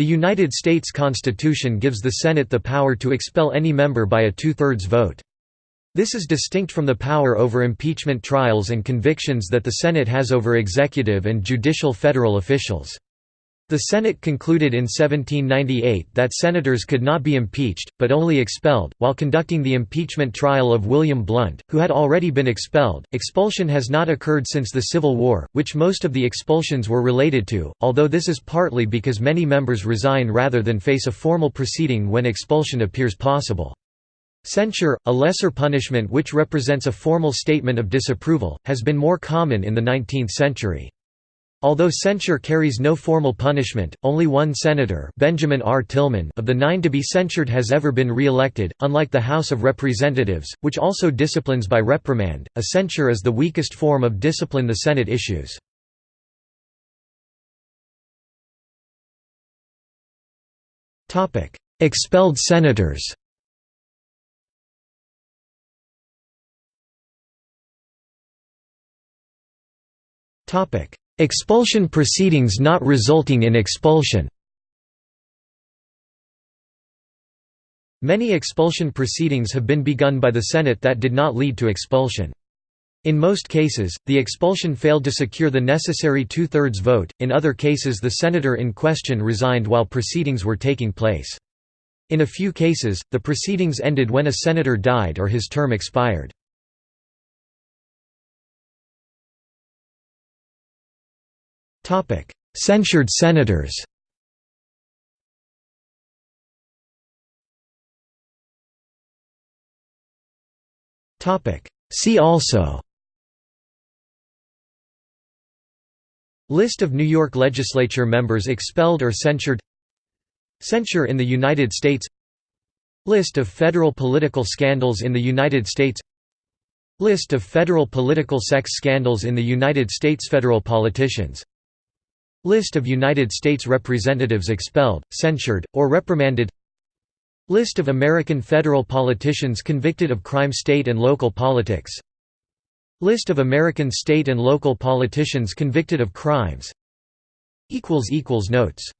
The United States Constitution gives the Senate the power to expel any member by a two-thirds vote. This is distinct from the power over impeachment trials and convictions that the Senate has over executive and judicial federal officials. The Senate concluded in 1798 that senators could not be impeached, but only expelled. While conducting the impeachment trial of William Blount, who had already been expelled, expulsion has not occurred since the Civil War, which most of the expulsions were related to, although this is partly because many members resign rather than face a formal proceeding when expulsion appears possible. Censure, a lesser punishment which represents a formal statement of disapproval, has been more common in the 19th century. Although censure carries no formal punishment, only one senator Benjamin R. Tillman of the nine to be censured has ever been re-elected, unlike the House of Representatives, which also disciplines by reprimand. A censure is the weakest form of discipline the Senate issues. Expelled senators Topic Expulsion proceedings not resulting in expulsion Many expulsion proceedings have been begun by the Senate that did not lead to expulsion. In most cases, the expulsion failed to secure the necessary two-thirds vote, in other cases the senator in question resigned while proceedings were taking place. In a few cases, the proceedings ended when a senator died or his term expired. Censured senators. Topic: See also. List of New York legislature members expelled or censured. Censure in the United States. List of federal political scandals in the United States. List of federal political sex scandals in the United States Federal politicians List of United States representatives expelled, censured, or reprimanded. List of American federal politicians convicted of crime State and local politics. List of American state and local politicians convicted of crimes. Notes